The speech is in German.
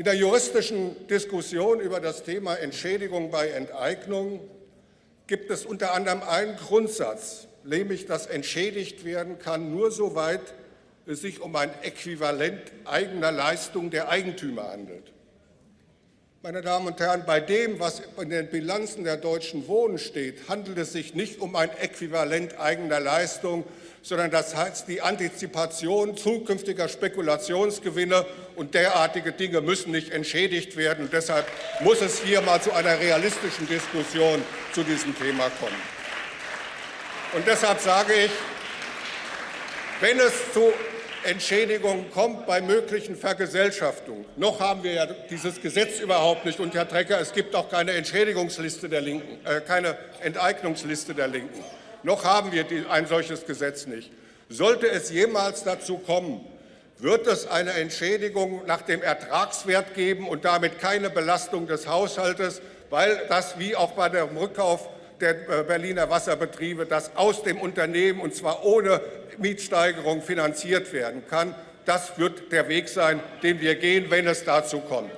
In der juristischen Diskussion über das Thema Entschädigung bei Enteignung gibt es unter anderem einen Grundsatz, nämlich dass entschädigt werden kann nur soweit es sich um ein Äquivalent eigener Leistung der Eigentümer handelt. Meine Damen und Herren, bei dem, was in den Bilanzen der Deutschen Wohnen steht, handelt es sich nicht um ein Äquivalent eigener Leistung, sondern das heißt die Antizipation zukünftiger Spekulationsgewinne und derartige Dinge müssen nicht entschädigt werden. Und deshalb muss es hier mal zu einer realistischen Diskussion zu diesem Thema kommen. Und deshalb sage ich, wenn es zu Entschädigung kommt bei möglichen Vergesellschaftungen. Noch haben wir ja dieses Gesetz überhaupt nicht. Und Herr Trecker, es gibt auch keine Entschädigungsliste der Linken, äh, keine Enteignungsliste der Linken. Noch haben wir ein solches Gesetz nicht. Sollte es jemals dazu kommen, wird es eine Entschädigung nach dem Ertragswert geben und damit keine Belastung des Haushaltes, weil das wie auch bei dem Rückkauf der äh, Berliner Wasserbetriebe, das aus dem Unternehmen und zwar ohne Mietsteigerung finanziert werden kann. Das wird der Weg sein, den wir gehen, wenn es dazu kommt.